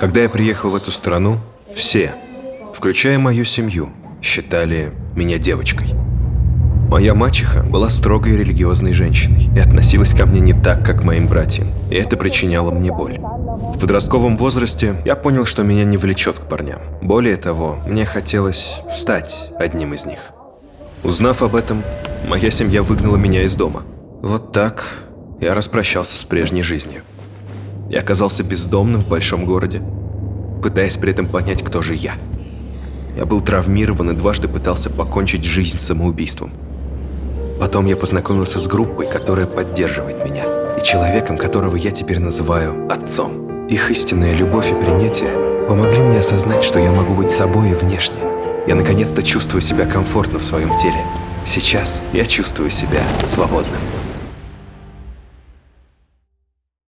Когда я приехал в эту страну, все, включая мою семью, считали меня девочкой. Моя мачеха была строгой религиозной женщиной и относилась ко мне не так, как моим братьям, и это причиняло мне боль. В подростковом возрасте я понял, что меня не влечет к парням. Более того, мне хотелось стать одним из них. Узнав об этом, моя семья выгнала меня из дома. Вот так я распрощался с прежней жизнью. Я оказался бездомным в большом городе, пытаясь при этом понять, кто же я. Я был травмирован и дважды пытался покончить жизнь самоубийством. Потом я познакомился с группой, которая поддерживает меня, и человеком, которого я теперь называю отцом. Их истинная любовь и принятие помогли мне осознать, что я могу быть собой и внешне. Я наконец-то чувствую себя комфортно в своем теле. Сейчас я чувствую себя свободным.